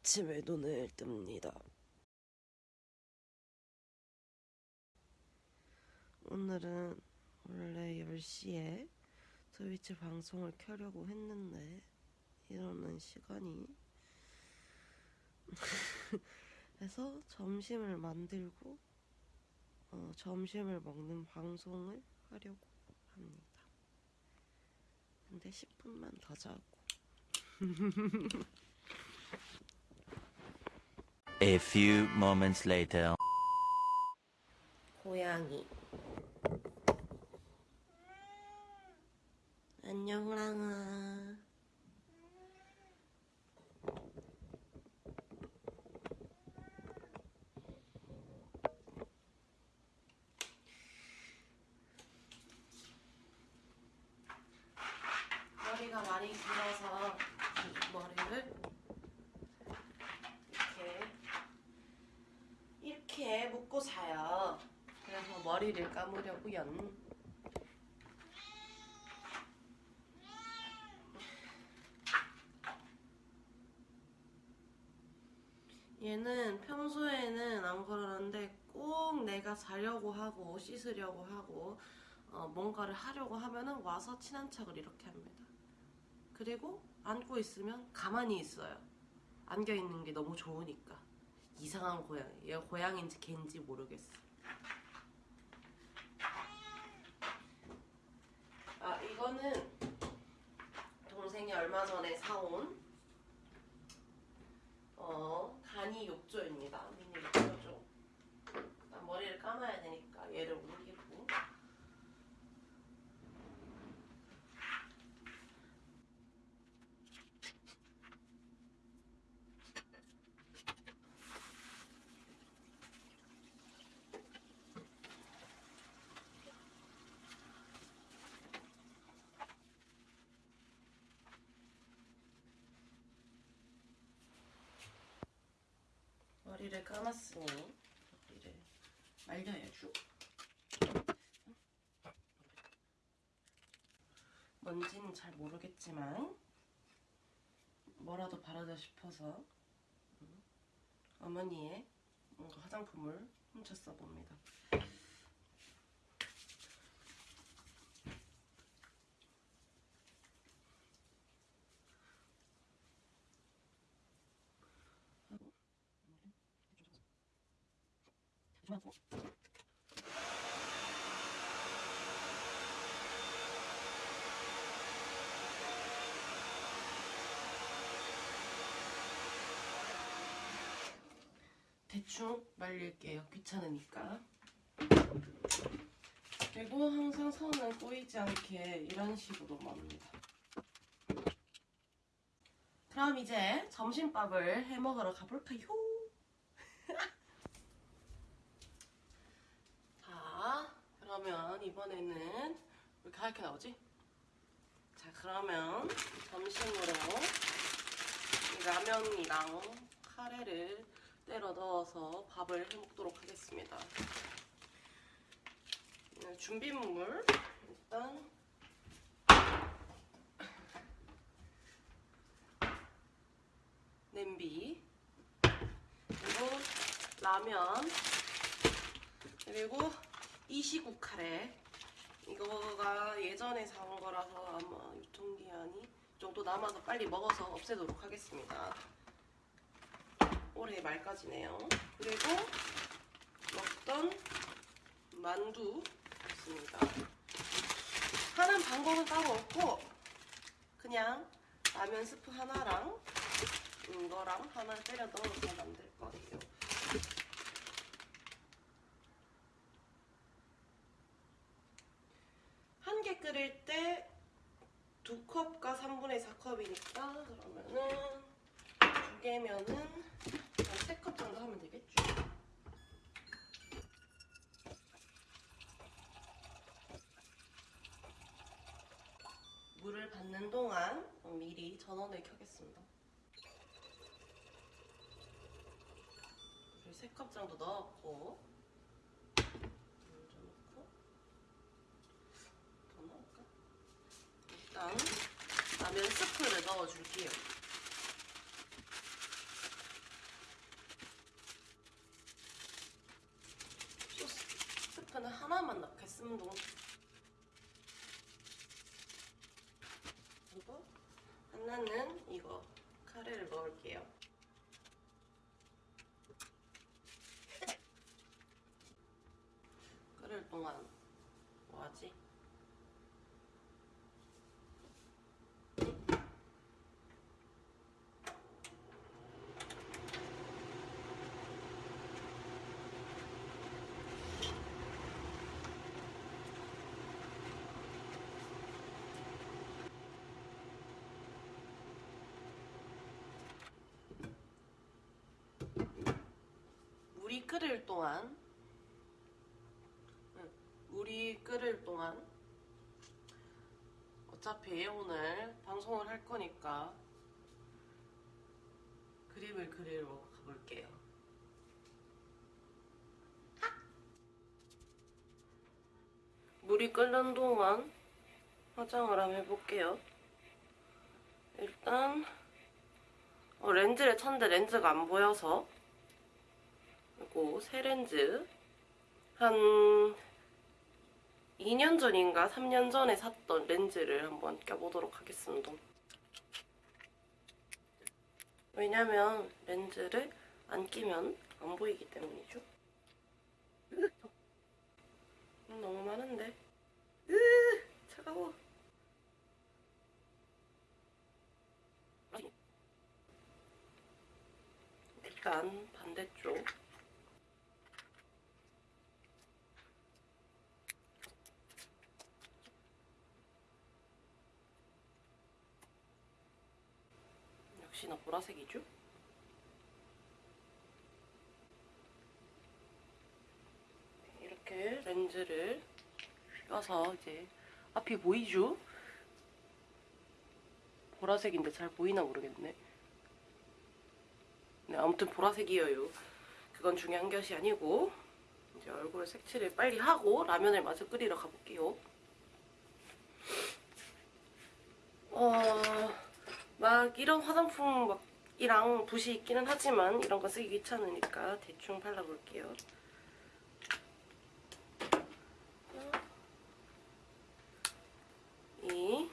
아침에 눈을 뜹니다. 오늘은 원래 10시에 트위치 방송을 켜려고 했는데 이러는 시간이 해서 점심을 만들고 어, 점심을 먹는 방송을 하려고 합니다. 근데 10분만 더 자고 A few moments later. 고양이 안녕 호랑아 머리가 많이 길어서 이 머리를 이렇게 이렇게 묶고 자요. 머리를 감으려고요. 얘는 평소에는 안 그러는데 꼭 내가 자려고 하고 씻으려고 하고 어, 뭔가를 하려고 하면은 와서 친한 척을 이렇게 합니다. 그리고 안고 있으면 가만히 있어요. 안겨 있는 게 너무 좋으니까. 이상한 고양이. 얘가 고양인지 개인지 모르겠어. 아 이거는 동생이 얼마 전에 사온 어 간이 욕조입니다. 미니 욕조죠. 나 머리를 감아야 되니까 얘를 옮기고 머리를 감았으니 머리를 말려야죠. 뭔지는 잘 모르겠지만 뭐라도 바르자 싶어서 음, 어머니의 뭔가 화장품을 훔쳐 써봅니다. 조심하고. 대충 말릴게요. 귀찮으니까. 그리고 항상 선을 꼬이지 않게 이런 식으로 맙니다. 그럼 이제 점심밥을 해 먹으러 가볼까요? 자, 그러면 이번에는 왜 이렇게 하얗게 나오지? 자, 그러면 점심으로 이 라면이랑 카레를 때려 넣어서 밥을 해 먹도록 하겠습니다. 네, 준비물 일단 냄비 그리고 라면 그리고 이시국 카레 이거가 예전에 사온 거라서 아마 유통기한이 정도 남아서 빨리 먹어서 없애도록 하겠습니다. 올해 말까지네요. 그리고 먹던 만두 있습니다. 하는 방법은 따로 없고 그냥 라면 스프 하나랑 이거랑 하나 때려 넣어서 만들 거예요. 한 개 끓일 때 두 컵과 3분의 4 컵이니까 그러면은 두 개면은 세컵 정도 하면 되겠죠. 물을 받는 동안 미리 전원을 켜겠습니다. 물을 3컵 정도 넣었고 물좀 넣고 더 넣을까? 일단 스프를 넣어줄게요. 소스, 스프는 하나만 넣겠습니다. 끓을 동안 응, 물이 끓을 동안 어차피 오늘 방송을 할 거니까 그림을 그리러 가볼게요. 물이 끓는 동안 화장을 한번 해볼게요. 일단 어, 렌즈를 쳤는데 렌즈가 안 보여서 그리고 새 렌즈 한 2년 전인가 3년 전에 샀던 렌즈를 한번 껴보도록 하겠습니다. 왜냐면 렌즈를 안 끼면 안 보이기 때문이죠. 으, 음, 너무 많은데. 으, 차가워. 일단 반대쪽. 역시나 보라색이죠? 이렇게 렌즈를 껴서 이제 앞이 보이죠? 보라색인데 잘 보이나 모르겠네. 네, 아무튼 보라색이에요. 그건 중요한 것이 아니고 이제 얼굴 색칠을 빨리 하고 라면을 마저 끓이러 가볼게요. 어, 막 이런 화장품 막 이랑 붓이 있기는 하지만 이런 거 쓰기 귀찮으니까 대충 발라볼게요. 이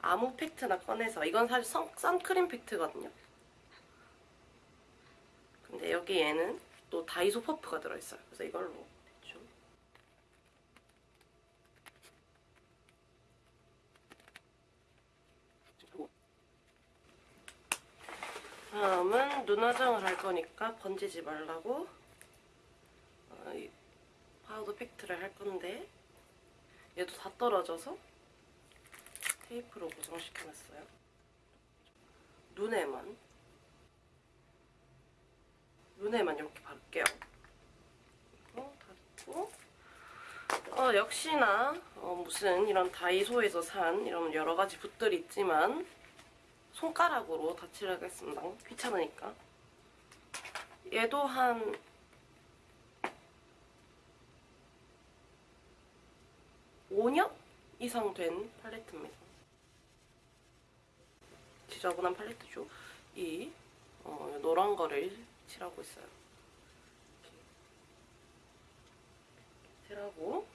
아무 팩트나 꺼내서 이건 사실 선, 선크림 팩트거든요. 근데 여기 얘는 또 다이소 퍼프가 들어있어요. 그래서 이걸로 대충 다음은 눈 화장을 할 거니까 번지지 말라고 어, 이 파우더 팩트를 할 건데 얘도 다 떨어져서 테이프로 고정시켜놨어요. 눈에만 눈에만 이렇게 바를게요. 그리고 닫고 어, 역시나 어, 무슨 이런 다이소에서 산 이런 여러 가지 붓들이 있지만 손가락으로 덧칠하겠습니다. 귀찮으니까. 얘도 한 (5년) 이상 된 팔레트입니다. 지저분한 팔레트죠. 이 어, 노란 거를 칠하고 있어요. 칠하고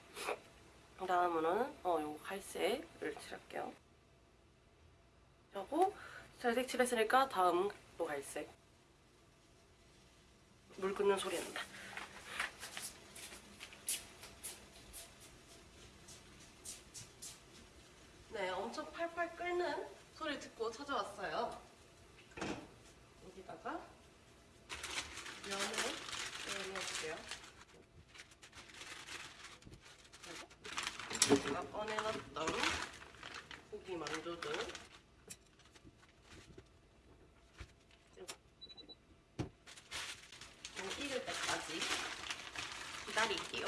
그 다음은 어, 요 갈색을 칠할게요. 하고 잘색 칠했으니까 다음 또 갈색. 물 끓는 소리 난다. 네, 엄청 팔팔 끓는 소리 듣고 찾아왔어요. 여기다가 면을 넣어볼게요. 제가 꺼내놨던 고기 만두들 좀 익을 때까지 기다릴게요.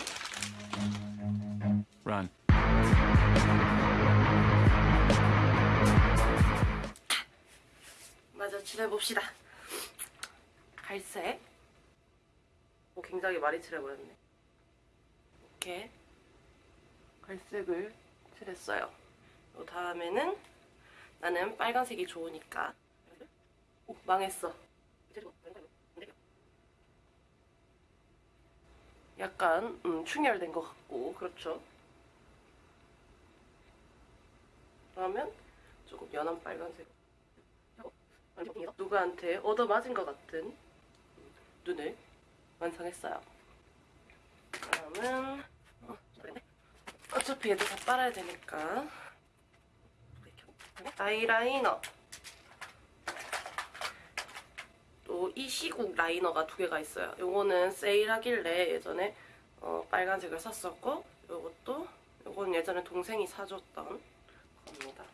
Run. 마저 칠해봅시다. 갈색. 오, 굉장히 많이 칠해버렸네. 이렇게 갈색을 칠했어요. 그 다음에는 나는 빨간색이 좋으니까. 오, 망했어. 약간 음, 충혈된 것 같고 그렇죠. 그러면 조금 연한 빨간색 누구한테 얻어맞은 것 같은 눈을 완성했어요. 그러면 어, 어차피 얘들 다 빨아야 되니까 아이라이너 또 이 시국 라이너가 두 개가 있어요. 요거는 세일하길래 예전에 어, 빨간색을 샀었고 요것도 요거는 예전에 동생이 사줬던 겁니다.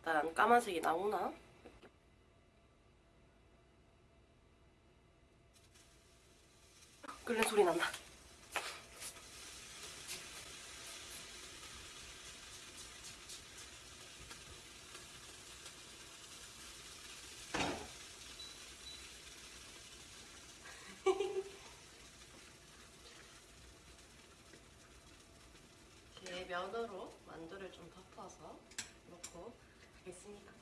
일단 까만색이 나오나? 끓는 소리 난다. 면으로 만두를 좀 덮어서 놓고 있습니다.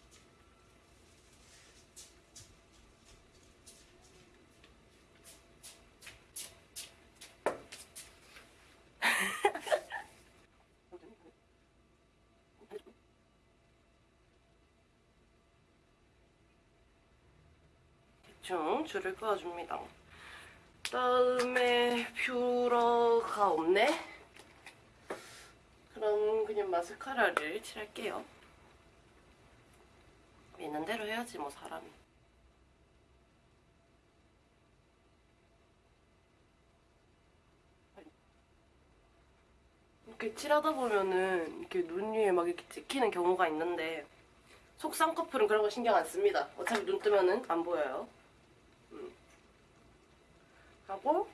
대충 줄을 그어줍니다. 다음에 뷰러가 없네? 그럼 그냥 마스카라를 칠할게요. 있는 대로 해야지 뭐 사람이. 이렇게 칠하다 보면은 이렇게 눈 위에 막 이렇게 찍히는 경우가 있는데 커플은 그런 거 신경 안 씁니다. 어차피 눈 뜨면은 안 보여요. 음. 하고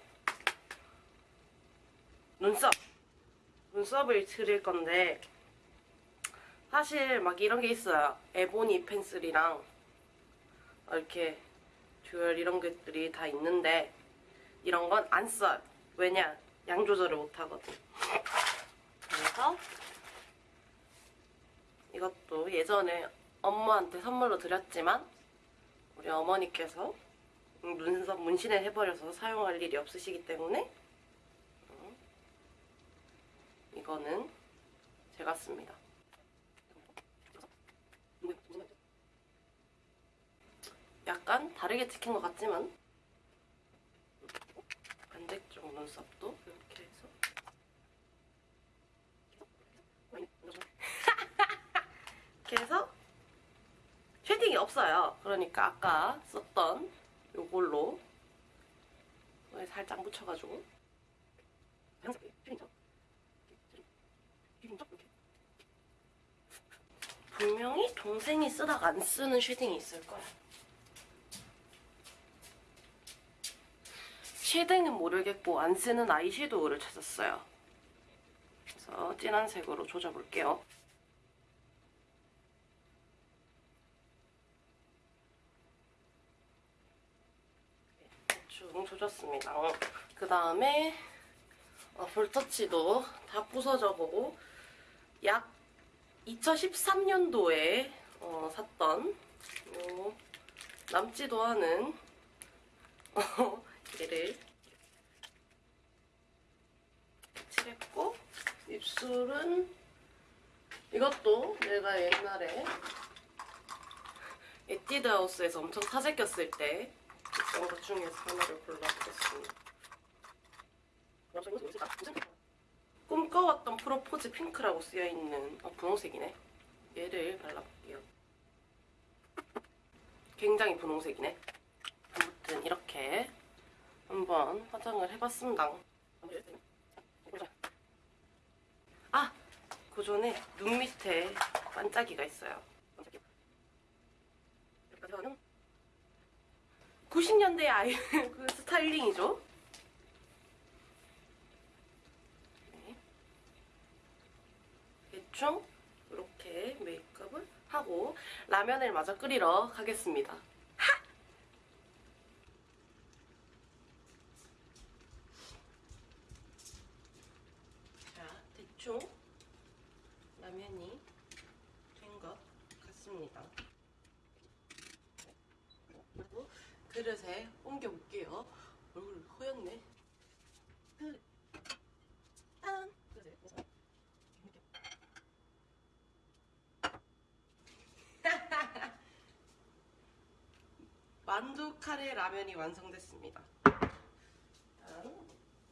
눈썹. 눈썹을 그릴 건데 사실 막 이런 게 있어요. 에보니 펜슬이랑 이렇게 듀얼 이런 것들이 다 있는데 이런 건 안 써요. 왜냐? 양 조절을 못 하거든. 그래서 이것도 예전에 엄마한테 선물로 드렸지만 우리 어머니께서 눈썹 문신을 해버려서 사용할 일이 없으시기 때문에 이거는 제가 씁니다. 약간 다르게 찍힌 것 같지만 반대쪽 눈썹도 이렇게 해서 이렇게 해서 shading이 없어요. 그러니까 아까 썼던 손에 살짝 묻혀가지고 shading죠? 분명히 동생이 쓰다가 안 쓰는 shading이 있을 거야. shading은 모르겠고 안 쓰는 아이섀도우를 찾았어요. 그래서 진한 색으로 조져볼게요. 대충 조졌습니다. 그 다음에 어, 볼터치도 다 부서져 보고 약 2013년도에 어, 샀던 요 남지도 않은 어, 얘를 칠했고 입술은 이것도 내가 옛날에 에뛰드 하우스에서 엄청 사재꼈을 때 있던 것 중에서 하나를 골라보겠습니다. 꿈꿔왔던 프로포즈 핑크라고 쓰여있는 어, 분홍색이네. 얘를 발라볼게요. 굉장히 분홍색이네. 아무튼 이렇게 한번 화장을 해봤습니다. 아! 그 전에 눈 밑에 반짝이가 있어요. 90년대 아이 그 스타일링이죠. 대충 이렇게 메이크업을 하고 라면을 마저 끓이러 가겠습니다. 하! 자, 대충 라면이 된 것 같습니다. 그리고 그릇에 옮겨볼게요. 얼굴 고였네. 그, 딴. 그지? 그래서 이렇게. 만두 카레 라면이 완성됐습니다.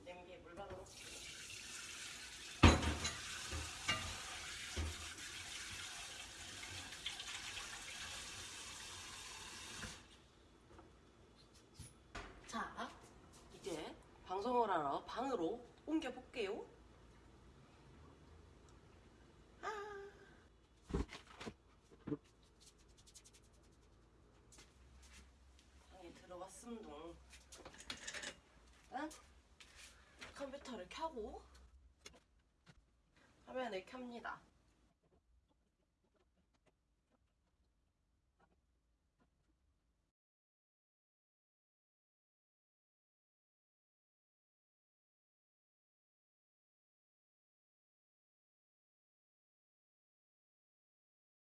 냄비에 물 받아놓습니다. 자, 이제 방송을 하러 방으로 옮겨 볼게요. 아. 방에 들어왔음동. 일단 켭니다.